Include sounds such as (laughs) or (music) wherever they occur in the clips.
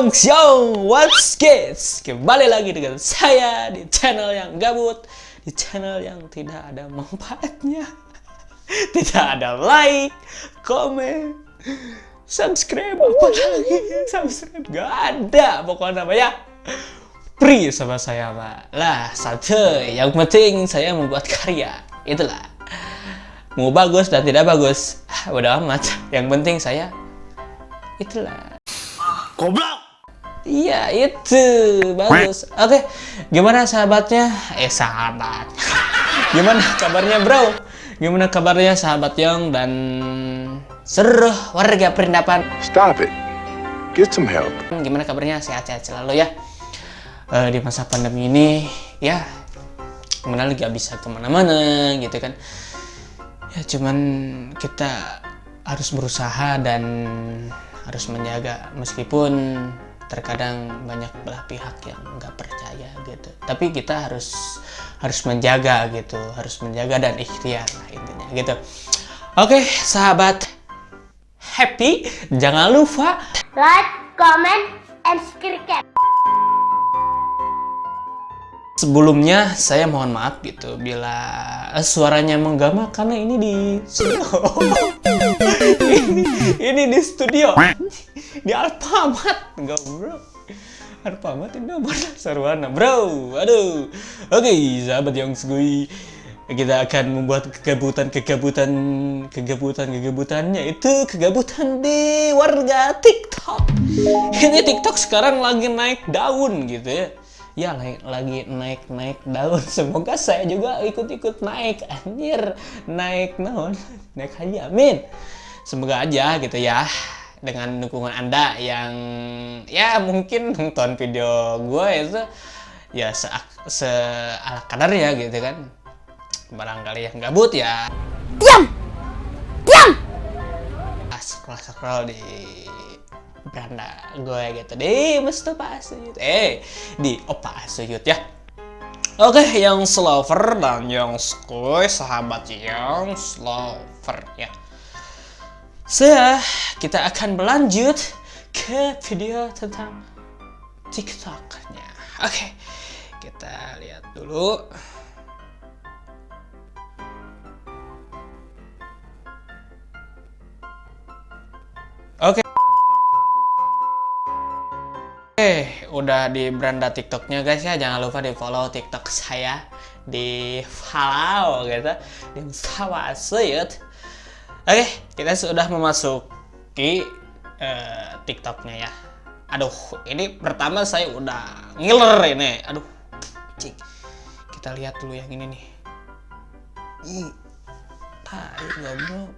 Yong Xiong, what's kids? Kembali lagi dengan saya di channel yang gabut, di channel yang tidak ada manfaatnya, (laughs) tidak ada like, komen, subscribe apa lagi, subscribe gak ada pokoknya namanya free sama saya pak. Lah satu, yang penting saya membuat karya, itulah. Mau bagus dan tidak bagus, ah, udah amat. Yang penting saya itulah Goblok! Iya itu bagus. Oke, gimana sahabatnya? Eh sahabat. (laughs) gimana kabarnya bro? Gimana kabarnya sahabat Yong dan seluruh warga perindapan? Stop it. Get some help. Gimana kabarnya? Sehat-sehat selalu ya. Eh, di masa pandemi ini ya mengenal gak bisa ke mana-mana gitu kan. Ya cuman kita harus berusaha dan harus menjaga meskipun terkadang banyak belah pihak yang nggak percaya gitu. Tapi kita harus harus menjaga gitu harus menjaga dan ikhtiar lah intinya gitu. Oke sahabat happy. Jangan lupa like, comment, and subscribe. Sebelumnya saya mohon maaf gitu bila eh, suaranya menggama karena ini di (laughs) ini, ini di studio. (laughs) Di Alfamart. Bro Alfamart ini mana (laughs) sarwana bro. Aduh. Oke sahabat yang segui kita akan membuat kegabutan-kegabutan kegabutan-kegabutannya itu kegabutan di warga TikTok. Ini TikTok sekarang lagi naik daun gitu ya ya naik lagi naik naik daun. (laughs) Semoga saya juga ikut-ikut naik. Anjir naik naon? (laughs) Naik haji amin. Semoga aja gitu ya dengan dukungan anda yang ya mungkin nonton video gue itu ya se, se ala kadarnya gitu kan. Barangkali yang gabut ya. Diam! Diam! scroll scroll di beranda gue gitu di Mustafa Asuyut eh di Opa Asuyut ya Oke, yang slover dan yang skoy, sahabat yang slover ya. Saya, kita akan berlanjut ke video tentang TikToknya. Oke, kita lihat dulu. Oke, udah di beranda TikToknya guys ya. Jangan lupa di follow TikTok saya di follow gitu di Mustafa Suyut. Oke, kita sudah memasuki uh, TikToknya ya. Aduh, ini pertama saya udah ngiler ini. Aduh, cik. Kita lihat dulu yang ini nih. Ih, tai goblok.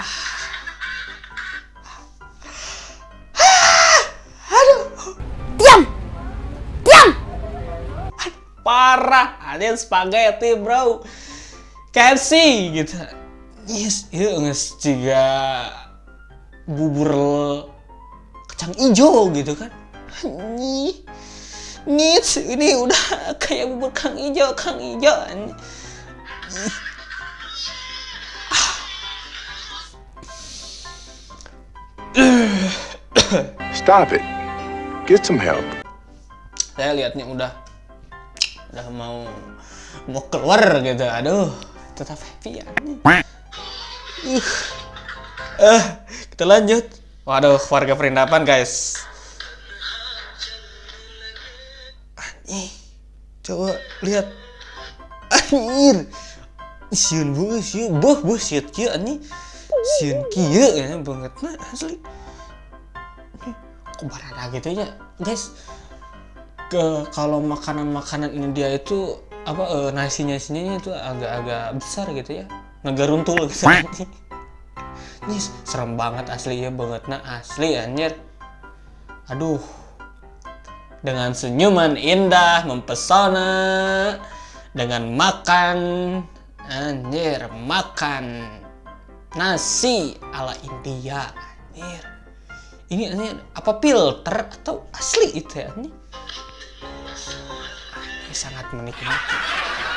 Diam! Parah ada spaghetti bro KFC gitu yes itu nggak juga bubur kacang hijau gitu kan nih nih ini udah kayak bubur kang hijau kang hijau. Stop it. Get some help. saya lihatnya udah udah mau mau keluar gitu. Aduh tetap happy ya. Uh. kita lanjut. Waduh warga perindapan guys. Anjing. coba lihat. Anjir. Siun bu siun buh buh siut kieu anjing. Siun kieu ya banget nah asli. Kok gitu ya guys ke kalau makanan-makanan India itu apa eh, nasinya nasinya itu agak-agak besar gitu ya. Ngegaruntul gitu. (laughs) Ini serem banget asli ya banget. Nah asli anjir. Aduh. Dengan senyuman indah mempesona dengan makan anjir makan nasi ala India anjir. Ini anjir apa filter atau asli itu ya anjir? ini sangat menikmati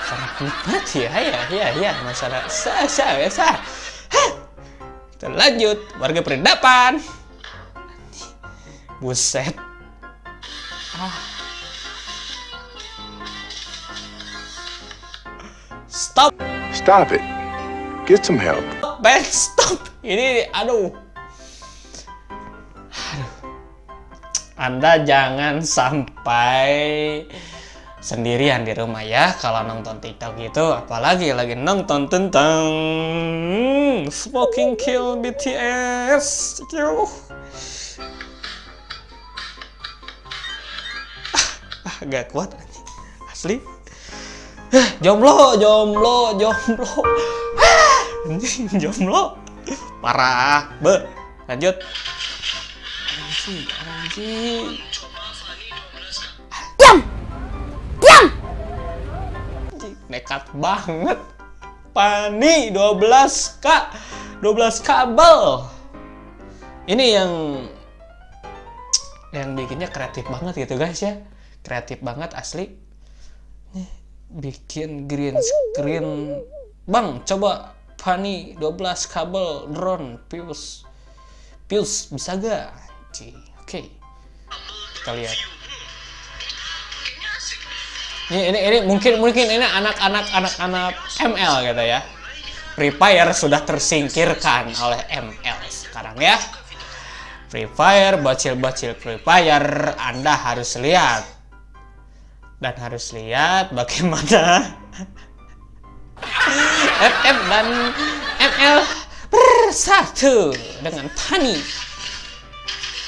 sangat menikmati ya ya ya ya masalah sah sah ya sah Hah. kita lanjut warga perindapan Buset. Stop, Stop it. Get some help. man, stop. Ini, aduh. Aduh. Anda jangan sampai sendirian di rumah ya kalau nonton TikTok gitu, apalagi lagi nonton tentang Smoking Kill BTS. Yuh. Ah, gak kuat. Asli. Eh, jomblo, jomblo, jomblo. Ah, jomblo. Parah. Be, lanjut. Anjing, anjing. Nekat banget. Pani 12 k 12 kabel. Ini yang yang bikinnya kreatif banget gitu guys ya. Kreatif banget asli. Bikin green screen. Bang, coba Pani 12 kabel drone fuse. Fuse bisa gak? Oke. Kita lihat. Ini, ini, ini mungkin mungkin ini anak-anak anak-anak ML gitu ya. Free Fire sudah tersingkirkan oleh ML sekarang ya. Free Fire, bocil-bocil Free Fire, Anda harus lihat. Dan harus lihat bagaimana (laughs) FF dan ML bersatu dengan Tani.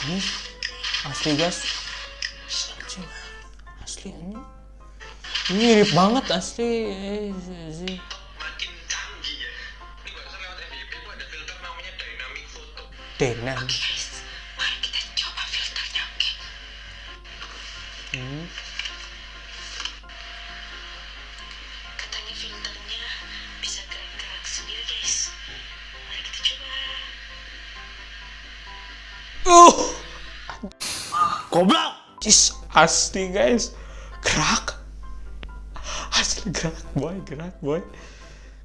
Ini asli guys. Asli ini. Mirip banget asli. Sih. oke? Hmm. Katanya filternya bisa gerak-gerak sendiri, guys. Mari kita coba. Uh, Goblok! Jis, asli guys. Gerak. Gerak boy, gerak boy.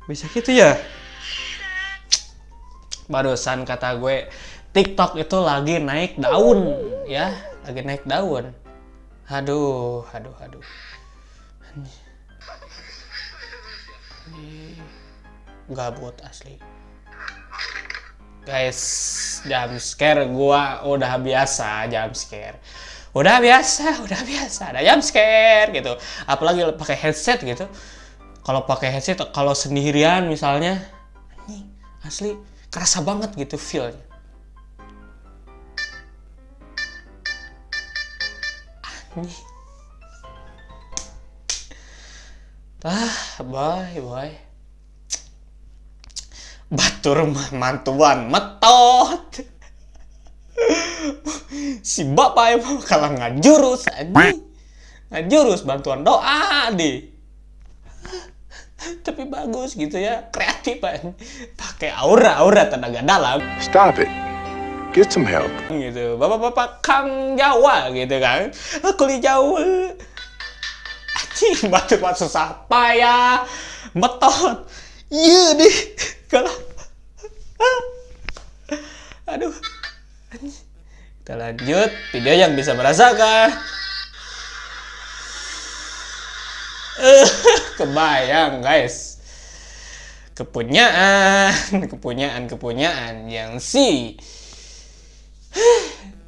Bisa gitu ya? Barusan kata gue, TikTok itu lagi naik daun, ya, lagi naik daun. Aduh, aduh, aduh. Ini gabut asli. Guys, jam scare gua udah biasa jam scare. Udah biasa, udah biasa. Ada jam scare gitu. Apalagi pakai headset gitu. Kalau pakai headset kalau sendirian misalnya asli kerasa banget gitu feel-nya. Anjing. Ah, boy, boy. Batur mantuan metot. Si bapak emang kalah ngajurus anjing. Ngajurus bantuan doa deh. Tapi bagus gitu ya, kreatif kan. Pakai aura-aura tenaga dalam Stop it. Get some help. gitu. Bapak-bapak Kang Jawa gitu kan. Kulit Jawa. Anjing, batu-batu susah payah. Metot. Iya deh. Kalau Aduh. Anjing. Kita lanjut video yang bisa merasakan. Eh, (laughs) kebayang guys. Kepunyaan, kepunyaan, kepunyaan yang si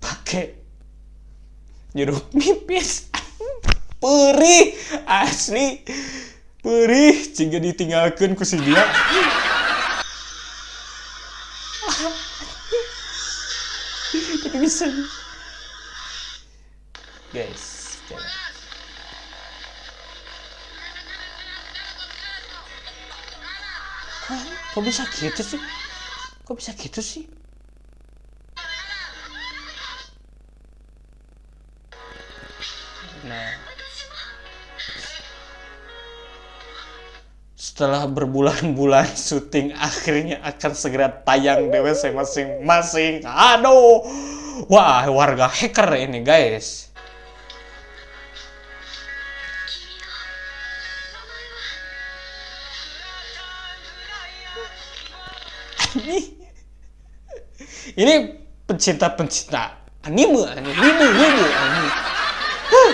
pakai jeruk nipis perih asli perih jika ditinggalkan ku si dia bisa. Guys jangan. Kok bisa gitu sih? Kok bisa gitu sih? Nah, setelah berbulan-bulan syuting akhirnya akan segera tayang WC masing-masing. Aduh, wah warga hacker ini guys. (laughs) Ini, pencinta-pencinta anime anime anime Huh,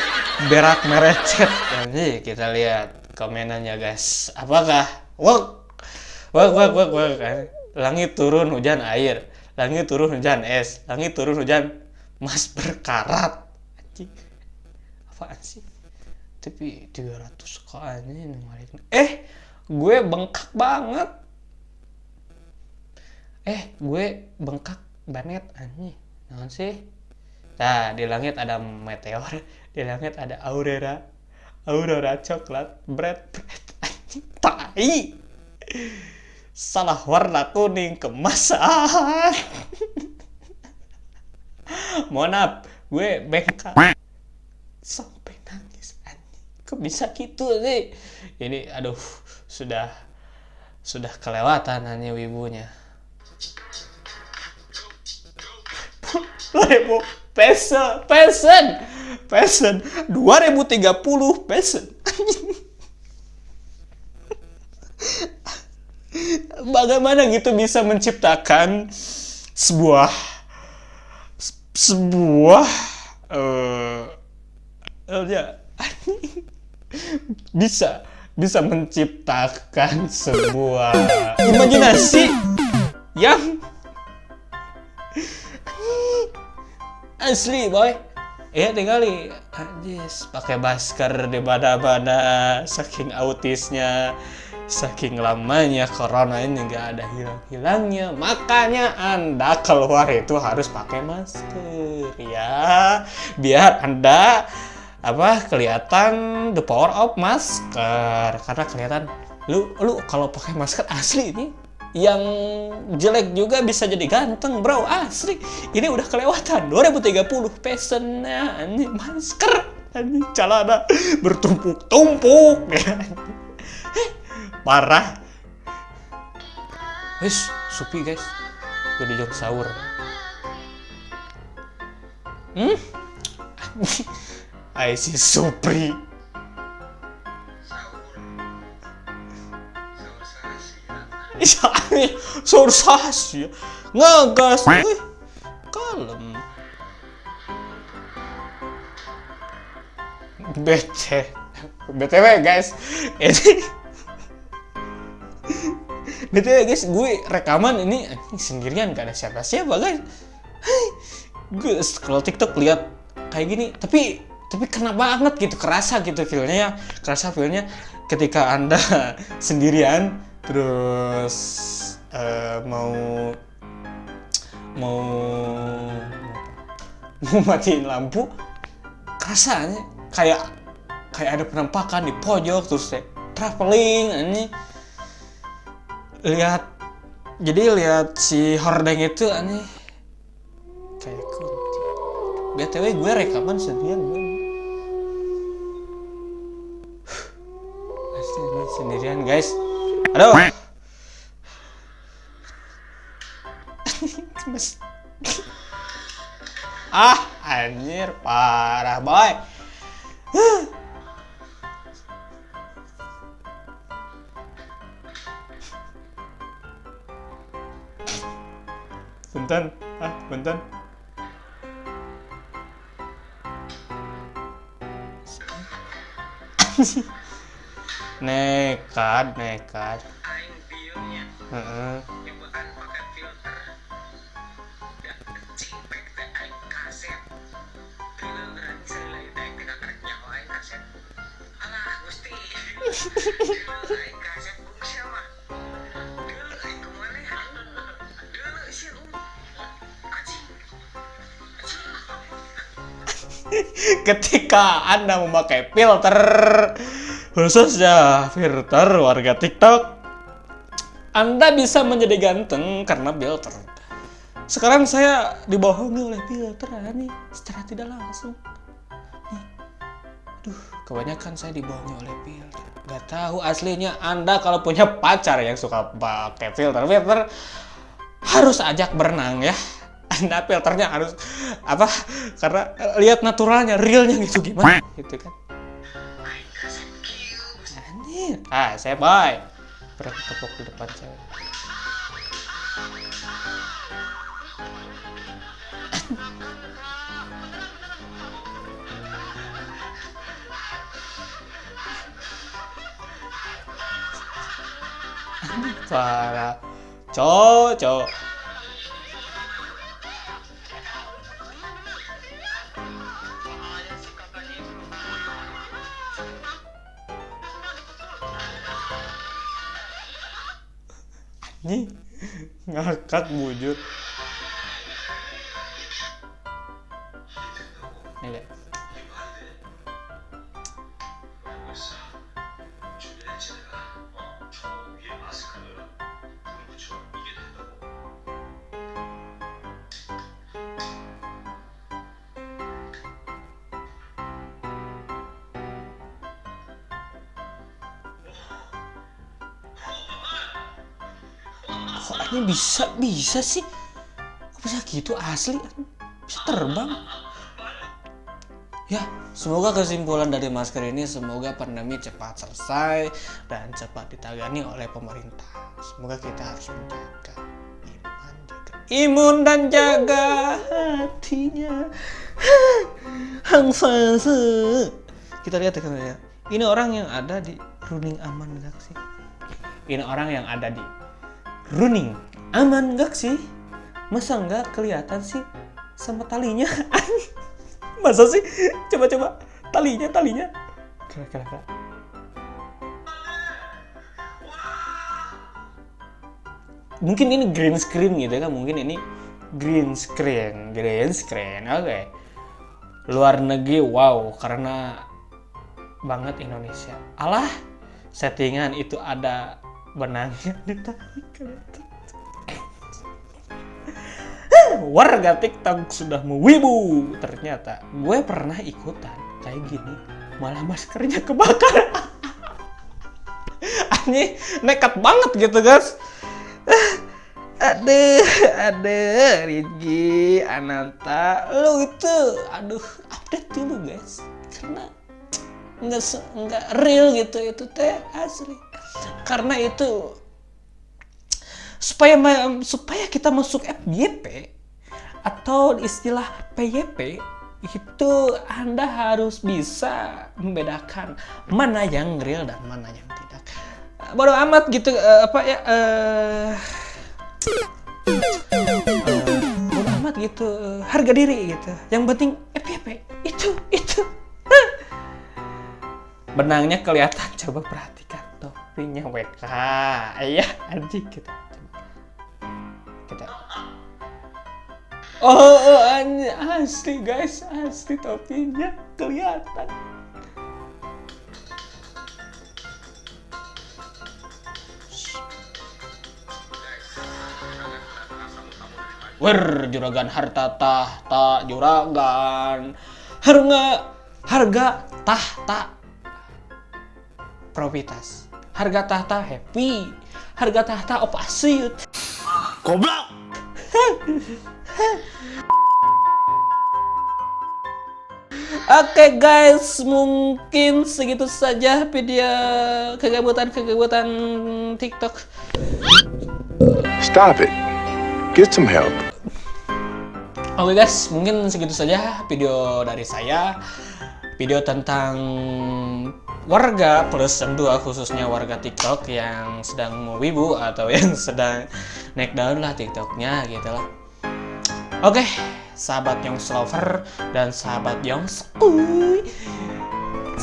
berak merecet. Nanti kita lihat komenannya guys. Apakah? Wak wak wak wak wak. Langit turun hujan air langit turun hujan es. Langit turun hujan mas berkarat. Anjing. Apaan sih? Tapi 300 kok anjing eh gue bengkak banget. Eh gue bengkak banget anjing. Naon sih? Nah di langit ada meteor di langit ada aurora. Aurora coklat bread bread anjing. Tai salah warna kuning kemasan. Mohon maaf gue bengkak. Sampai nangis kok bisa gitu sih? Ini aduh sudah sudah kelewatan hanya wibunya. 2000 peso pesen pesen 2030 pesen bagaimana gitu bisa menciptakan sebuah sebuah eh ya. (laughs) Bisa bisa menciptakan sebuah imajinasi yang asli boy. Ya tinggal anjis pakai masker di mana-mana saking autisnya saking lamanya corona ini nggak ada hilang-hilangnya makanya anda keluar itu harus pakai masker ya. Biar anda apa kelihatan the power of masker. Karena kelihatan lu lu kalau pakai masker asli ini yang jelek juga bisa jadi ganteng bro asli. Ini udah kelewatan. 2030 pesennya ini masker. Ini celana bertumpuk-tumpuk ya parah. Wis supi guys. Udah jam sahur. Hmm? (laughs) I see Supri. Sahur sahur Iya, sahur sasi ngegas. Eh, kalem. BT BTW guys. Ini BTW guys. Gue rekaman ini sendirian gak ada siapa-siapa guys. Gue scroll TikTok lihat kayak gini. Tapi tapi kena banget gitu kerasa gitu feelnya ya. Kerasa feelnya ketika anda (laughs) sendirian terus eh, mau mau mau matiin lampu kerasanya kayak kayak ada penampakan di pojok terus traveling ini lihat. Jadi lihat si hordeng itu aneh. Kayak kunti btw gue rekaman sendirian gue Pasti sendirian guys. Aduh (laughs) ah anjir. Parah boy Bentar, ah, bentar. (laughs) nekat, nekat. Heeh. bukan pakai Ketika Anda memakai filter khususnya filter warga TikTok, Anda bisa menjadi ganteng karena filter. Sekarang saya dibohongi oleh filter nih secara tidak langsung. Aduh, kebanyakan saya dibohongi oleh filter. Gak tahu aslinya Anda kalau punya pacar yang suka pakai filter-filter harus ajak berenang ya anda filternya harus apa karena eh, lihat naturalnya realnya gitu gimana? Gitu kan. Anjir. Ah saya bye. Berarti tepuk di depan saya. (laughs) Para cowok cowok как будет? Kok bisa bisa sih? Kok bisa gitu asli? Bisa terbang. Ya semoga kesimpulan dari masker ini semoga pandemi cepat selesai dan cepat ditangani oleh pemerintah. Semoga kita harus menjaga iman jaga imun dan jaga hatinya. Hang fase. Kita lihat ya ini orang yang ada di running aman sih ini orang yang ada di running aman gak sih? Masa nggak kelihatan sih sama talinya? (laughs) Masa sih? Coba coba. Talinya talinya. Kira kira kira mungkin ini green screen gitu kan? Mungkin ini green screen green screen. Oke. Luar negeri wow. Karena banget Indonesia. Alah settingan itu ada benangnya (laughs) ditarik kelihatan warga TikTok sudah mewibu. Ternyata gue pernah ikutan. Kayak gini malah maskernya kebakar. (laughs) Aneh nekat banget gitu guys. Aduh aduh Rigi Ananta. Lu itu aduh update dulu guys. Karena nggak real gitu itu teh asli karena itu supaya supaya kita masuk FYP atau istilah PYP itu Anda harus bisa membedakan mana yang real dan mana yang tidak. Bodoh amat gitu eh, apa ya eh eh, bodoh amat gitu harga diri gitu. Yang penting FYP itu itu. Benangnya kelihatan coba perhatikan topinya WK. Iya anjing kita. Kita Oh, oh anjing asli guys, asli topinya kelihatan. Wer, juragan harta tahta, juragan harga harga tahta profitas harga tahta happy harga tahta opasiut Goblok! (laughs) Oke guys, mungkin segitu saja video kegabutan-kegabutan TikTok. Stop it. Get some help. Oke guys, mungkin segitu saja video dari saya. Video tentang warga plus yang dua khususnya warga TikTok yang sedang mau wibu atau (laughs) yang sedang naik daun lah TikToknya gitu lah. Oke, sahabat Youngs Lover dan sahabat Youngs Uy.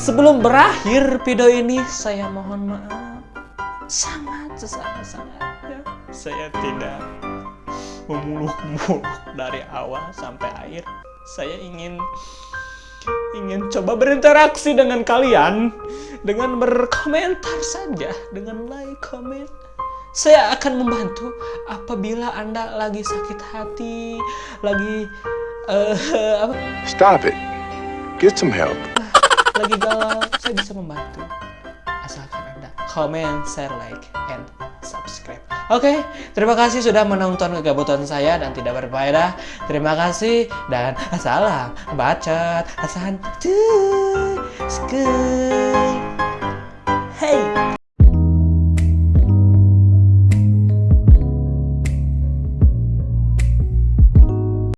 Sebelum berakhir video ini, saya mohon maaf sangat sangat sangat saya tidak memuluk-muluk dari awal sampai akhir. Saya ingin ingin coba berinteraksi dengan kalian dengan berkomentar saja dengan like comment saya akan membantu apabila anda lagi sakit hati lagi eh (laughs) apa Stop it. Get some help. lagi galau saya bisa membantu comment share like and subscribe. Oke terima kasih sudah menonton kegabutan saya dan tidak berfaedah. Terima kasih dan salam bacot santuy hey